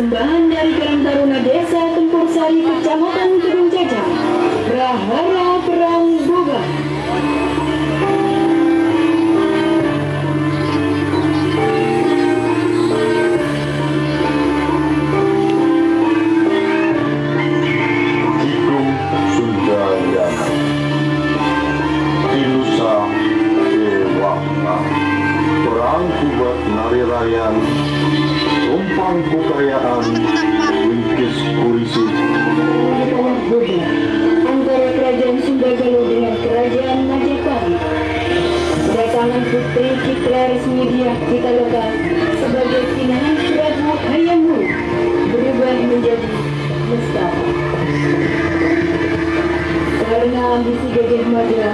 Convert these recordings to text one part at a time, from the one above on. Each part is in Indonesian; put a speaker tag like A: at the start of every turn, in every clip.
A: Persembahan dari Karang Taruna Desa Tempur Sari Kecamatan Kedung Jajah
B: Tumpang Bukayaan Wingkis Kurisi
A: antara Kerajaan Sunda Galuh dengan Kerajaan Majapahit kedatangan Putri Citra Resmi Diah Pitaloka sebagai pinangan Prabu Hayam Wuruk berubah menjadi Mustafa karena ambisi Gajah Mada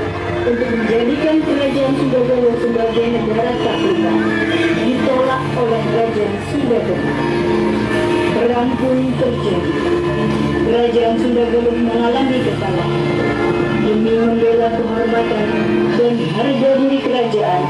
A: untuk menjadikan kerajaan Sunda Galuh sebagai negara taklikan oleh kerajaan Sunda Galuh. Perang pun terjadi. Kerajaan Sunda Galuh mengalami kekalahan demi membela kehormatan dan harga diri kerajaan.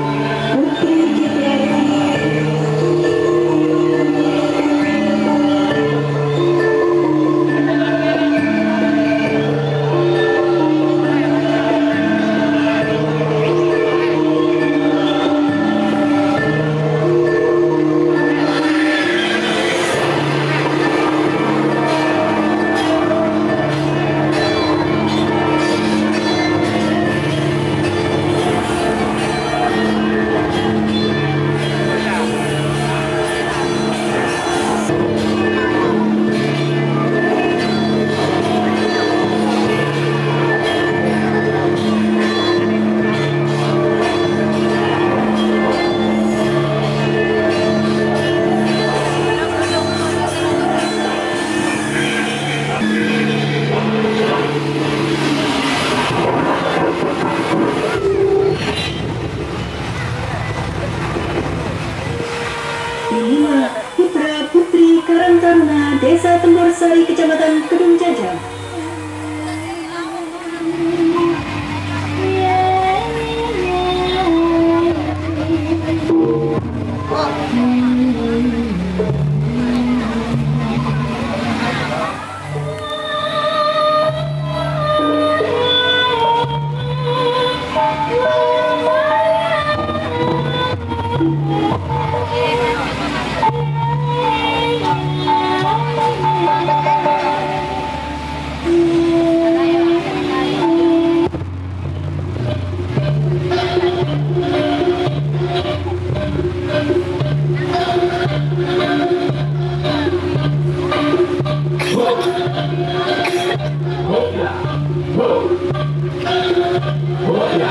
A: Desa Tembor Sari Kecamatan Kedung Jajah.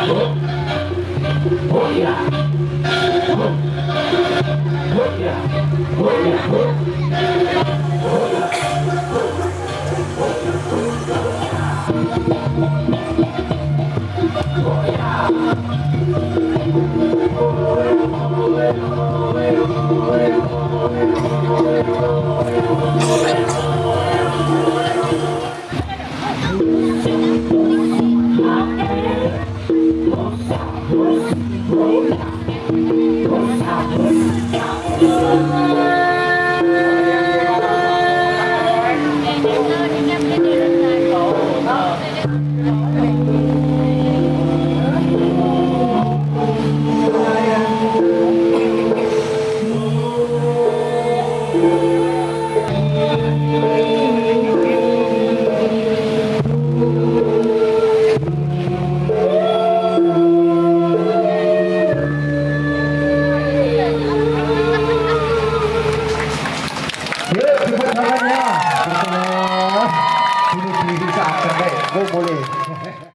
A: Oh, yeah.